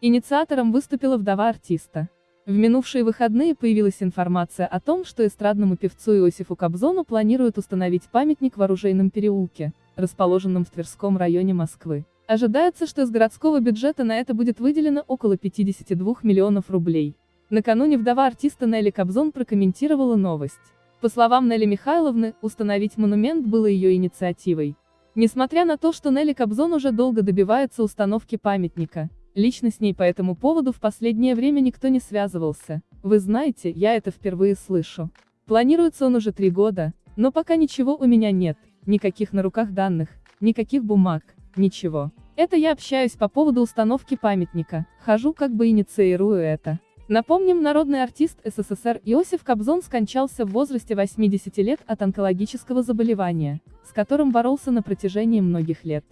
Инициатором выступила вдова артиста. В минувшие выходные появилась информация о том, что эстрадному певцу Иосифу Кобзону планируют установить памятник в Оружейном переулке, расположенном в Тверском районе Москвы. Ожидается, что из городского бюджета на это будет выделено около 52 миллионов рублей. Накануне вдова артиста Нелли Кобзон прокомментировала новость. По словам Нелли Михайловны, установить монумент было ее инициативой. Несмотря на то, что Нелли Кобзон уже долго добивается установки памятника, Лично с ней по этому поводу в последнее время никто не связывался. Вы знаете, я это впервые слышу. Планируется он уже три года, но пока ничего у меня нет, никаких на руках данных, никаких бумаг, ничего. Это я общаюсь по поводу установки памятника, хожу как бы инициирую это. Напомним, народный артист СССР Иосиф Кобзон скончался в возрасте 80 лет от онкологического заболевания, с которым боролся на протяжении многих лет.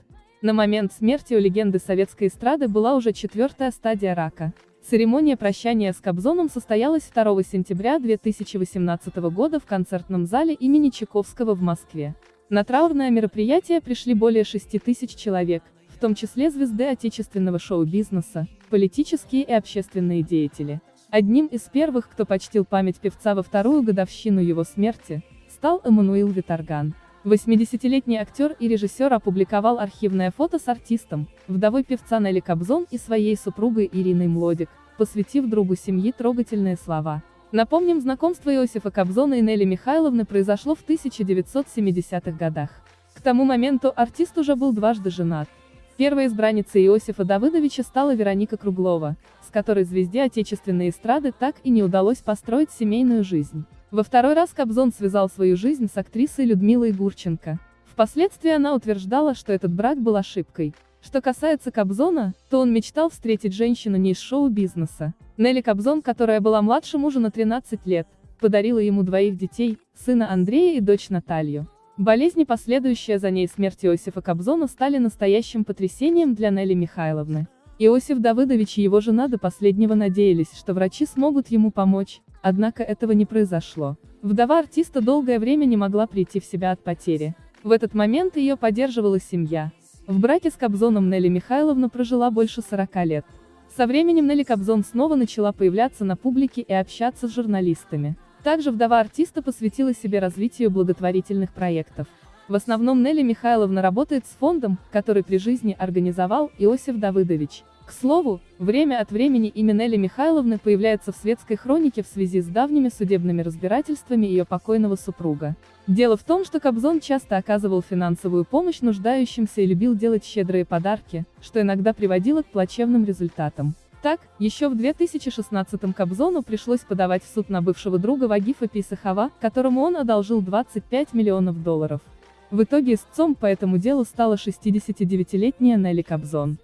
На момент смерти у легенды советской эстрады была уже четвертая стадия рака. Церемония прощания с Кобзоном состоялась 2 сентября 2018 года в концертном зале имени Чайковского в Москве. На траурное мероприятие пришли более 6 тысяч человек, в том числе звезды отечественного шоу-бизнеса, политические и общественные деятели. Одним из первых, кто почтил память певца во вторую годовщину его смерти, стал Эммануил Виторган. 80-летний актер и режиссер опубликовал архивное фото с артистом, вдовой певца Нелли Кобзон и своей супругой Ириной Млодик, посвятив другу семьи трогательные слова. Напомним, знакомство Иосифа Кобзона и Нелли Михайловны произошло в 1970-х годах. К тому моменту артист уже был дважды женат. Первой избранницей Иосифа Давыдовича стала Вероника Круглова, с которой звезде отечественной эстрады так и не удалось построить семейную жизнь. Во второй раз Кобзон связал свою жизнь с актрисой Людмилой Гурченко. Впоследствии она утверждала, что этот брак был ошибкой. Что касается Кобзона, то он мечтал встретить женщину не из шоу-бизнеса. Нелли Кобзон, которая была младше мужа на 13 лет, подарила ему двоих детей, сына Андрея и дочь Наталью. Болезни, последующая за ней смерть Иосифа Кобзона стали настоящим потрясением для Нелли Михайловны. Иосиф Давыдович и его жена до последнего надеялись, что врачи смогут ему помочь, Однако этого не произошло. Вдова артиста долгое время не могла прийти в себя от потери. В этот момент ее поддерживала семья. В браке с Кобзоном Нелли Михайловна прожила больше 40 лет. Со временем Нелли Кобзон снова начала появляться на публике и общаться с журналистами. Также вдова артиста посвятила себе развитию благотворительных проектов. В основном Нелли Михайловна работает с фондом, который при жизни организовал Иосиф Давыдович. К слову, время от времени имя Нелли Михайловны появляется в светской хронике в связи с давними судебными разбирательствами ее покойного супруга. Дело в том, что Кобзон часто оказывал финансовую помощь нуждающимся и любил делать щедрые подарки, что иногда приводило к плачевным результатам. Так, еще в 2016-м Кобзону пришлось подавать в суд на бывшего друга Вагифа Писахова, которому он одолжил 25 миллионов долларов. В итоге истцом по этому делу стала 69-летняя Нелли Кобзон.